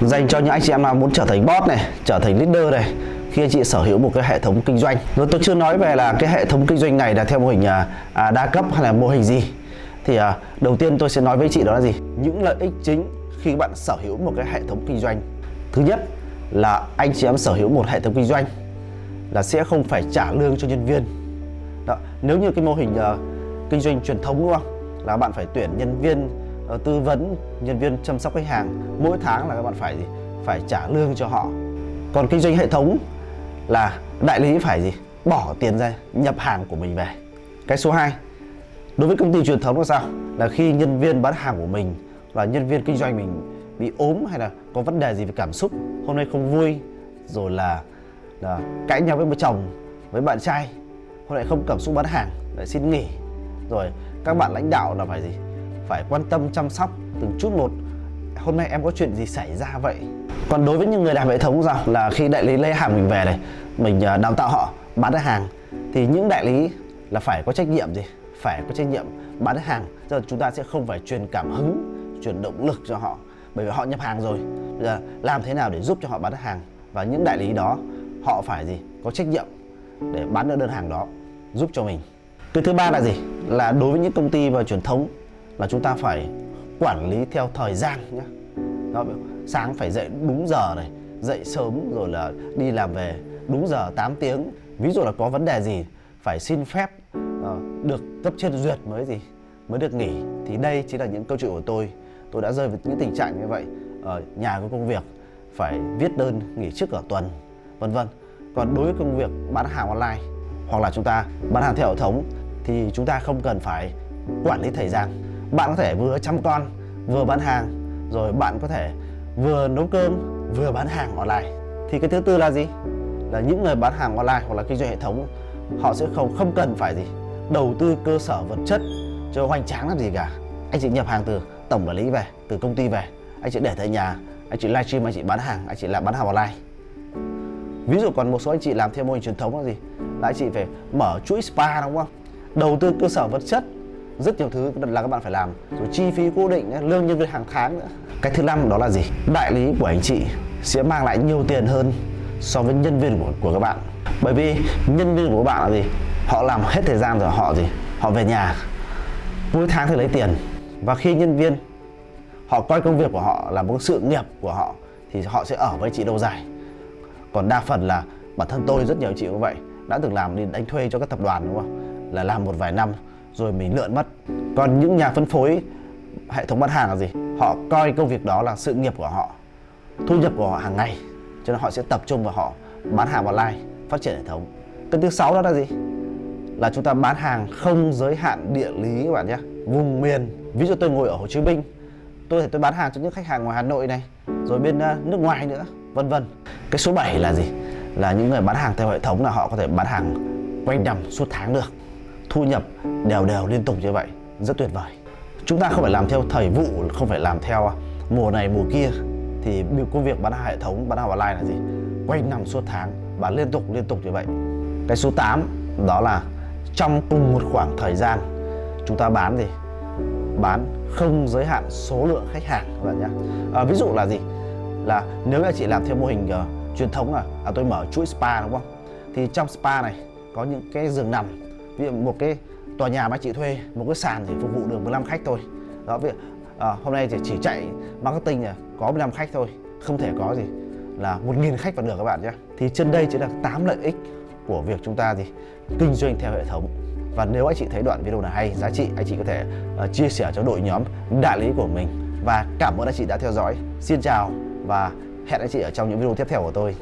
dành cho những anh chị em nào muốn trở thành boss này trở thành leader này khi anh chị sở hữu một cái hệ thống kinh doanh. Rồi tôi chưa nói về là cái hệ thống kinh doanh này là theo mô hình à, à đa cấp hay là mô hình gì. Thì à, đầu tiên tôi sẽ nói với chị đó là gì? Những lợi ích chính khi bạn sở hữu một cái hệ thống kinh doanh. Thứ nhất là anh chị em sở hữu một hệ thống kinh doanh là sẽ không phải trả lương cho nhân viên. Đó. nếu như cái mô hình uh, kinh doanh truyền thống đúng không? Là bạn phải tuyển nhân viên Ờ, tư vấn nhân viên chăm sóc khách hàng mỗi tháng là các bạn phải gì? Phải trả lương cho họ. Còn kinh doanh hệ thống là đại lý phải gì? Bỏ tiền ra nhập hàng của mình về. Cái số 2 đối với công ty truyền thống là sao? Là khi nhân viên bán hàng của mình là nhân viên kinh doanh mình bị ốm hay là có vấn đề gì về cảm xúc hôm nay không vui rồi là, là cãi nhau với bố chồng với bạn trai hôm nay không cảm xúc bán hàng lại xin nghỉ. Rồi các bạn lãnh đạo là phải gì? Phải quan tâm, chăm sóc từng chút một. Hôm nay em có chuyện gì xảy ra vậy? Còn đối với những người làm hệ thống rằng là khi đại lý lấy hàng mình về này, mình à, đào tạo họ, bán được hàng, thì những đại lý là phải có trách nhiệm gì? Phải có trách nhiệm bán được hàng. Giờ chúng ta sẽ không phải truyền cảm hứng, truyền động lực cho họ, bởi vì họ nhập hàng rồi. Bây giờ làm thế nào để giúp cho họ bán được hàng? Và những đại lý đó, họ phải gì? Có trách nhiệm để bán được đơn hàng đó, giúp cho mình. Cái thứ ba là gì? Là đối với những công ty và truyền thống là chúng ta phải quản lý theo thời gian nhé đó, sáng phải dậy đúng giờ này dậy sớm rồi là đi làm về đúng giờ 8 tiếng. Ví dụ là có vấn đề gì phải xin phép uh, được cấp trên duyệt mới gì mới được nghỉ. Thì đây chính là những câu chuyện của tôi. Tôi đã rơi vào những tình trạng như vậy. Ở nhà có công việc phải viết đơn nghỉ trước cả tuần vân vân. Còn đối với công việc bán hàng online hoặc là chúng ta bán hàng theo hệ thống thì chúng ta không cần phải quản lý thời gian bạn có thể vừa chăm con, vừa bán hàng, rồi bạn có thể vừa nấu cơm, vừa bán hàng online. Thì cái thứ tư là gì? Là những người bán hàng online hoặc là kinh doanh hệ thống, họ sẽ không không cần phải gì, đầu tư cơ sở vật chất cho hoành tráng làm gì cả. Anh chị nhập hàng từ tổng quản lý về, từ công ty về, anh chị để tại nhà, anh chị livestream, anh chị bán hàng, anh chị làm bán hàng online. Ví dụ còn một số anh chị làm theo mô hình truyền thống là gì? Là anh chị phải mở chuỗi spa đúng không? Đầu tư cơ sở vật chất rất nhiều thứ là các bạn phải làm. Rồi chi phí cố định lương nhân viên hàng tháng nữa. Cái thứ năm đó là gì? Đại lý của anh chị sẽ mang lại nhiều tiền hơn so với nhân viên của, của các bạn. Bởi vì nhân viên của các bạn là gì? Họ làm hết thời gian rồi họ gì? Họ về nhà mỗi tháng thì lấy tiền. Và khi nhân viên họ coi công việc của họ là một sự nghiệp của họ thì họ sẽ ở với chị lâu dài. Còn đa phần là bản thân tôi rất nhiều chị như vậy đã từng làm đi đánh thuê cho các tập đoàn đúng không? Là làm một vài năm rồi mình lượn mất. Còn những nhà phân phối, hệ thống bán hàng là gì? Họ coi công việc đó là sự nghiệp của họ, thu nhập của họ hàng ngày, cho nên họ sẽ tập trung vào họ, bán hàng online, phát triển hệ thống. Cái thứ sáu đó là gì? Là chúng ta bán hàng không giới hạn địa lý các bạn nhé. Vùng miền, ví dụ tôi ngồi ở Hồ Chí Minh, tôi thể tôi bán hàng cho những khách hàng ngoài Hà Nội này, rồi bên à, nước ngoài nữa, vân vân. Cái số 7 là gì? Là những người bán hàng theo hệ thống là họ có thể bán hàng quanh năm, suốt tháng được thu nhập đều đều liên tục như vậy rất tuyệt vời. Chúng ta không phải làm theo thời vụ không phải làm theo à, mùa này mùa kia thì công việc bán hàng hệ thống bán hàng online là gì? Quanh năm suốt tháng bán liên tục liên tục như vậy. Cái số 8 đó là trong cùng một khoảng thời gian chúng ta bán gì? Bán không giới hạn số lượng khách hàng các bạn nhé à, ví dụ là gì? Là nếu là chị làm theo mô hình uh, truyền thống là à, tôi mở chuỗi spa đúng không? Thì trong spa này có những cái giường nằm ví dụ một cái tòa nhà mà chị thuê một cái sàn chỉ phục vụ được 15 khách thôi. Đó việc à, hôm nay thì chỉ chạy marketing là có 15 khách thôi không thể có gì là 1.000 khách vào được các bạn nhé. Thì trên đây chính là 8 lợi ích của việc chúng ta gì kinh doanh theo hệ thống. Và nếu anh chị thấy đoạn video này hay giá trị anh chị có thể uh, chia sẻ cho đội nhóm đại lý của mình. Và cảm ơn anh chị đã theo dõi. Xin chào và hẹn anh chị ở trong những video tiếp theo của tôi.